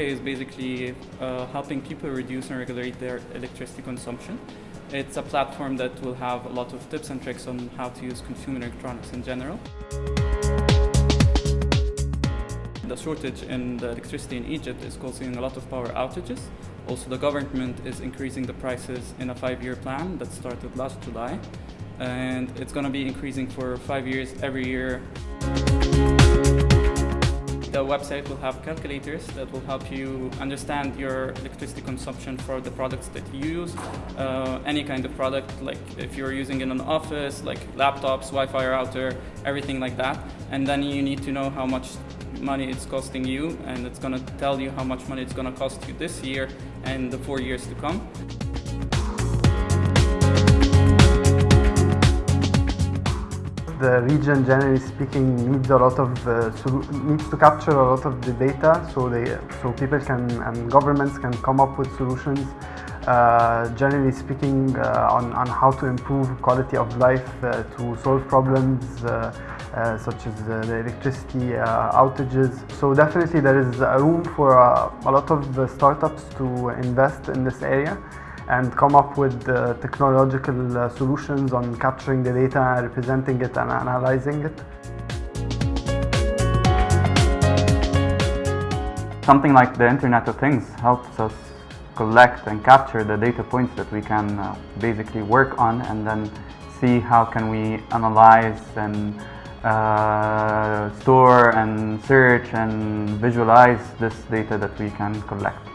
is basically uh, helping people reduce and regulate their electricity consumption. It's a platform that will have a lot of tips and tricks on how to use consumer electronics in general. The shortage in the electricity in Egypt is causing a lot of power outages. Also, the government is increasing the prices in a five-year plan that started last July. And it's going to be increasing for five years every year. The website will have calculators that will help you understand your electricity consumption for the products that you use. Uh, any kind of product, like if you're using in an office, like laptops, Wi-Fi router, everything like that. And then you need to know how much money it's costing you and it's going to tell you how much money it's going to cost you this year and the four years to come. The region, generally speaking, needs a lot of uh, needs to capture a lot of the data, so they so people can and governments can come up with solutions. Uh, generally speaking, uh, on on how to improve quality of life uh, to solve problems uh, uh, such as the electricity outages. So definitely there is a room for a lot of startups to invest in this area and come up with uh, technological uh, solutions on capturing the data, representing it and analyzing it. Something like the Internet of Things helps us collect and capture the data points that we can uh, basically work on and then see how can we analyze and uh, store and search and visualize this data that we can collect.